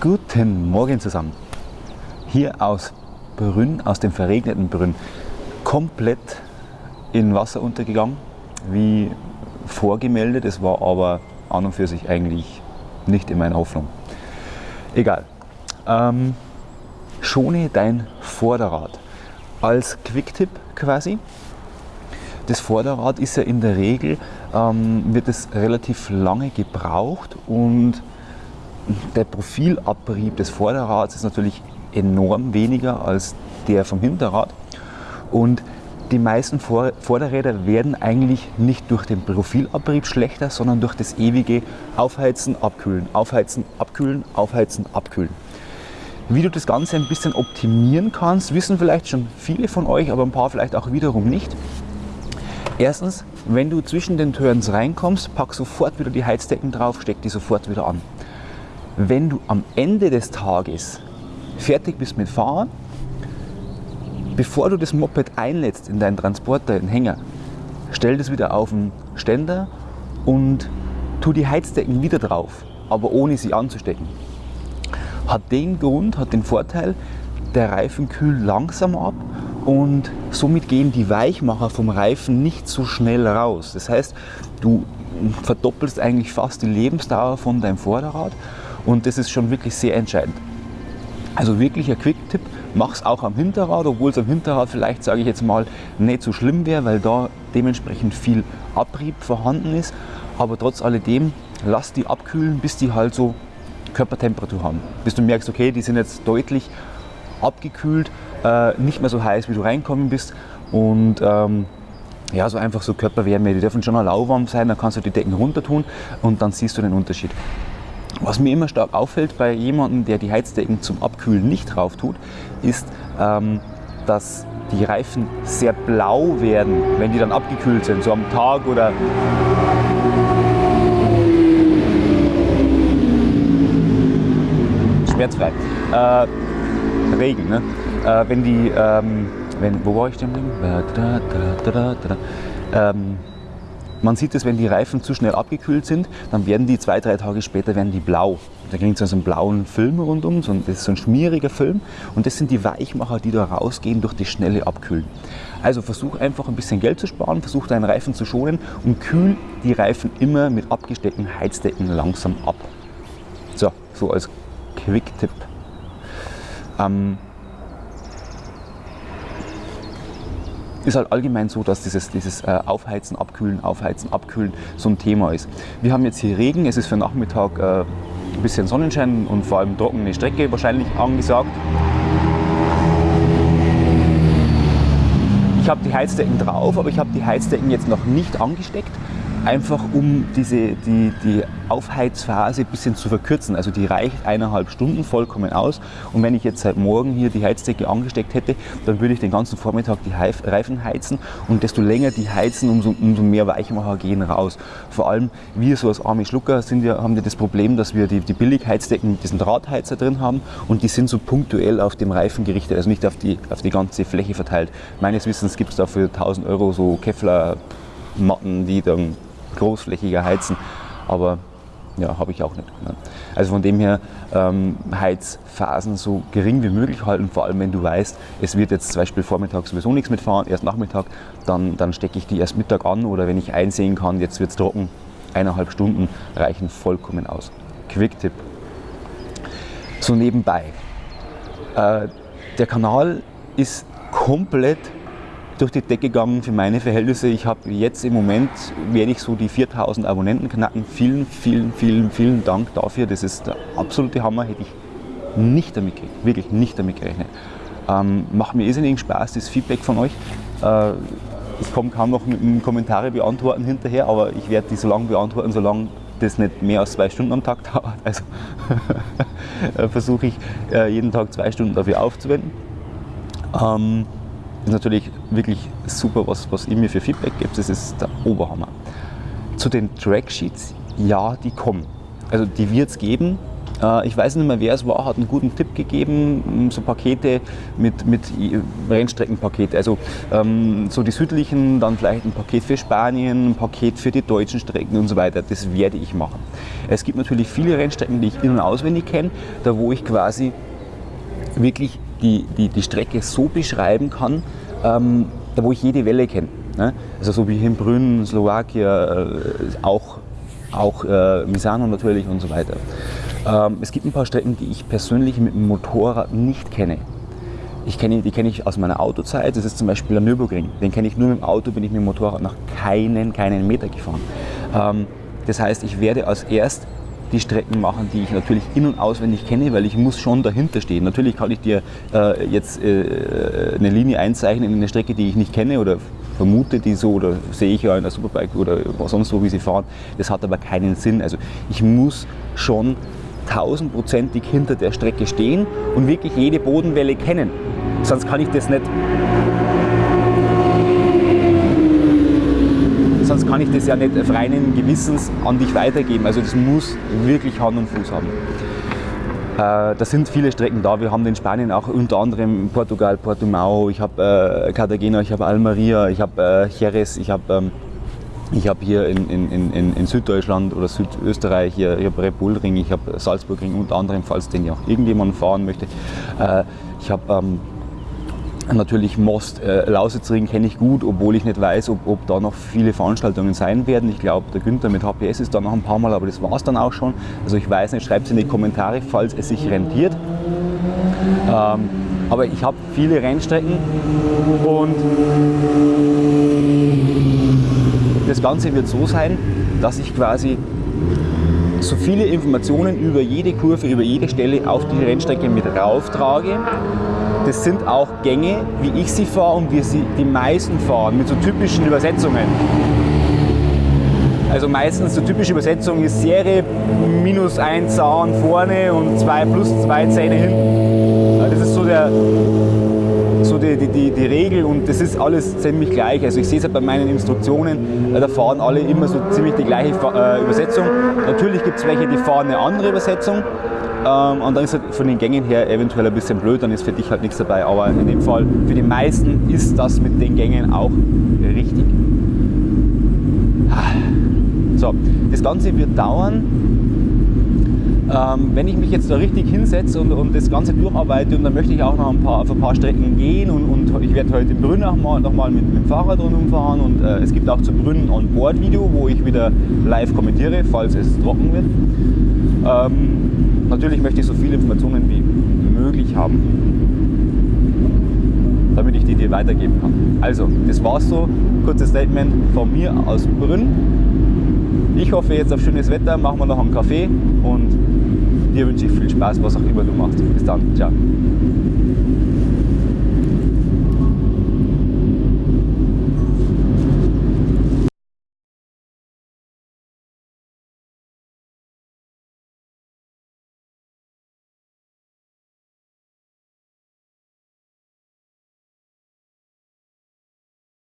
Guten Morgen zusammen. Hier aus Brünn, aus dem verregneten Brünn, komplett in Wasser untergegangen, wie vorgemeldet. Es war aber an und für sich eigentlich nicht in meiner Hoffnung. Egal. Ähm, schone dein Vorderrad. Als Quick-Tipp quasi. Das Vorderrad ist ja in der Regel, ähm, wird es relativ lange gebraucht und der Profilabrieb des Vorderrads ist natürlich enorm weniger als der vom Hinterrad. Und die meisten Vorderräder werden eigentlich nicht durch den Profilabrieb schlechter, sondern durch das ewige Aufheizen, Abkühlen, Aufheizen, Abkühlen, Aufheizen, Abkühlen. Wie du das Ganze ein bisschen optimieren kannst, wissen vielleicht schon viele von euch, aber ein paar vielleicht auch wiederum nicht. Erstens, wenn du zwischen den Turns reinkommst, pack sofort wieder die Heizdecken drauf, steck die sofort wieder an. Wenn du am Ende des Tages fertig bist mit Fahren, bevor du das Moped einlädst in deinen Transporter, in den Hänger, stell das wieder auf den Ständer und tu die Heizdecken wieder drauf, aber ohne sie anzustecken. Hat den Grund, hat den Vorteil, der Reifen kühlt langsam ab und somit gehen die Weichmacher vom Reifen nicht so schnell raus. Das heißt, du verdoppelst eigentlich fast die Lebensdauer von deinem Vorderrad und das ist schon wirklich sehr entscheidend. Also wirklich ein Quick-Tipp, mach es auch am Hinterrad, obwohl es am Hinterrad vielleicht, sage ich jetzt mal, nicht so schlimm wäre, weil da dementsprechend viel Abrieb vorhanden ist. Aber trotz alledem, lass die abkühlen, bis die halt so Körpertemperatur haben. Bis du merkst, okay, die sind jetzt deutlich abgekühlt, äh, nicht mehr so heiß, wie du reinkommen bist. Und ähm, ja, so einfach so Körperwärme, die dürfen schon lauwarm sein, dann kannst du die Decken runter tun und dann siehst du den Unterschied. Was mir immer stark auffällt bei jemandem, der die Heizdecken zum Abkühlen nicht drauf tut, ist, ähm, dass die Reifen sehr blau werden, wenn die dann abgekühlt sind, so am Tag oder schmerzfrei. Äh, Regen, ne? Äh, wenn die, ähm, wenn, wo war ich denn? Ähm, man sieht es, wenn die Reifen zu schnell abgekühlt sind, dann werden die zwei, drei Tage später werden die blau. Da kriegt so einen blauen Film rundum, das ist so ein schmieriger Film und das sind die Weichmacher, die da rausgehen durch das schnelle Abkühlen. Also versuch einfach ein bisschen Geld zu sparen, versuch deinen Reifen zu schonen und kühl die Reifen immer mit abgesteckten Heizdecken langsam ab. So, so als Quick-Tipp. Ähm, ist halt allgemein so, dass dieses, dieses äh, Aufheizen, Abkühlen, Aufheizen, Abkühlen so ein Thema ist. Wir haben jetzt hier Regen, es ist für Nachmittag äh, ein bisschen Sonnenschein und vor allem trockene Strecke wahrscheinlich angesagt. Ich habe die Heizdecken drauf, aber ich habe die Heizdecken jetzt noch nicht angesteckt einfach um diese, die, die Aufheizphase ein bisschen zu verkürzen. Also die reicht eineinhalb Stunden vollkommen aus. Und wenn ich jetzt seit morgen hier die Heizdecke angesteckt hätte, dann würde ich den ganzen Vormittag die Reifen heizen und desto länger die heizen, umso, umso mehr Weichmacher gehen raus. Vor allem wir so als arme Schlucker sind ja, haben ja das Problem, dass wir die, die Billigheizdecken mit diesen Drahtheizer drin haben und die sind so punktuell auf dem Reifen gerichtet, also nicht auf die, auf die ganze Fläche verteilt. Meines Wissens gibt es da für 1000 Euro so Kevlar Matten, die dann großflächiger heizen, aber ja, habe ich auch nicht. Also von dem her ähm, Heizphasen so gering wie möglich halten, vor allem wenn du weißt, es wird jetzt zum Beispiel Vormittag sowieso nichts mitfahren, erst Nachmittag, dann, dann stecke ich die erst Mittag an oder wenn ich einsehen kann, jetzt wird es trocken, eineinhalb Stunden reichen vollkommen aus. Quick-Tipp. So nebenbei. Äh, der Kanal ist komplett durch die Decke gegangen für meine Verhältnisse. Ich habe jetzt im Moment, werde ich so die 4000 Abonnenten knacken. Vielen, vielen, vielen, vielen Dank dafür. Das ist der absolute Hammer. Hätte ich nicht damit gerechnet, wirklich nicht damit gerechnet. Ähm, macht mir irrsinnigen Spaß, das Feedback von euch. Äh, ich komme kaum noch mit Kommentare beantworten hinterher, aber ich werde die so lange beantworten, solange das nicht mehr als zwei Stunden am Tag dauert. Also versuche ich äh, jeden Tag zwei Stunden dafür aufzuwenden. Ähm, ist natürlich wirklich super, was, was ihr mir für Feedback gibt. Das ist der Oberhammer. Zu den Tracksheets, ja, die kommen. Also die wird es geben. Äh, ich weiß nicht mehr, wer es war, hat einen guten Tipp gegeben, so Pakete mit, mit Rennstreckenpakete. Also ähm, so die südlichen, dann vielleicht ein Paket für Spanien, ein Paket für die deutschen Strecken und so weiter. Das werde ich machen. Es gibt natürlich viele Rennstrecken, die ich in- und auswendig kenne, da wo ich quasi wirklich die, die, die Strecke so beschreiben kann, ähm, da wo ich jede Welle kenne. Ne? Also so wie hier in Brünn, Slowakien, äh, auch, auch äh, Misano natürlich und so weiter. Ähm, es gibt ein paar Strecken, die ich persönlich mit dem Motorrad nicht kenne. Ich kenne, die kenne ich aus meiner Autozeit. Das ist zum Beispiel der Nürburgring. Den kenne ich nur mit dem Auto, bin ich mit dem Motorrad noch keinen, keinen Meter gefahren. Ähm, das heißt, ich werde als erst die Strecken machen, die ich natürlich in- und auswendig kenne, weil ich muss schon dahinter stehen. Natürlich kann ich dir äh, jetzt äh, eine Linie einzeichnen in eine Strecke, die ich nicht kenne oder vermute die so oder sehe ich ja in der Superbike oder sonst wo, wie sie fahren. Das hat aber keinen Sinn. Also ich muss schon tausendprozentig hinter der Strecke stehen und wirklich jede Bodenwelle kennen. Sonst kann ich das nicht. Sonst kann ich das ja nicht freien Gewissens an dich weitergeben. Also das muss wirklich Hand und Fuß haben. Äh, da sind viele Strecken da. Wir haben in Spanien auch unter anderem Portugal, Portimao, ich habe äh, Cartagena, ich habe Almeria, ich habe äh, Jerez, ich habe ähm, ich hier in, in, in, in, Süddeutschland oder Südösterreich, hier, ich habe Red Ring, ich habe Salzburgring unter anderem, falls den ja irgendjemand fahren möchte. Äh, ich habe ähm, natürlich Most, äh, Lausitzring kenne ich gut, obwohl ich nicht weiß, ob, ob, da noch viele Veranstaltungen sein werden. Ich glaube, der Günther mit HPS ist da noch ein paar Mal, aber das war es dann auch schon. Also ich weiß nicht, schreibt es in die Kommentare, falls es sich rentiert. Ähm, aber ich habe viele Rennstrecken und das Ganze wird so sein, dass ich quasi so viele Informationen über jede Kurve, über jede Stelle auf die Rennstrecke mit rauftrage. Das sind auch Gänge, wie ich sie fahre und wie sie die meisten fahren, mit so typischen Übersetzungen. Also meistens so typische Übersetzung ist Serie minus ein Zahn vorne und zwei plus zwei Zähne hinten. Das ist so der, so die, die, die, Regel und das ist alles ziemlich gleich. Also ich sehe es halt bei meinen Instruktionen, äh, da fahren alle immer so ziemlich die gleiche äh, Übersetzung. Natürlich gibt es welche, die fahren eine andere Übersetzung. Ähm, und dann ist halt von den Gängen her eventuell ein bisschen blöd, dann ist für dich halt nichts dabei. Aber in dem Fall, für die meisten ist das mit den Gängen auch richtig. So, das Ganze wird dauern ähm, wenn ich mich jetzt da richtig hinsetze und, und, das Ganze durcharbeite und dann möchte ich auch noch ein paar, auf ein paar Strecken gehen und, und ich werde heute Brünn auch mal, noch mal mit, mit dem Fahrrad rumfahren und äh, es gibt auch zu Brünn ein On-Board-Video, wo ich wieder live kommentiere, falls es trocken wird. Ähm, natürlich möchte ich so viele Informationen wie möglich haben, damit ich die dir weitergeben kann. Also, das war's so. Kurzes Statement von mir aus Brünn. Ich hoffe jetzt auf schönes Wetter, machen wir noch einen Kaffee und dir wünsche ich viel Spaß, was auch immer du machst. Bis dann, ciao.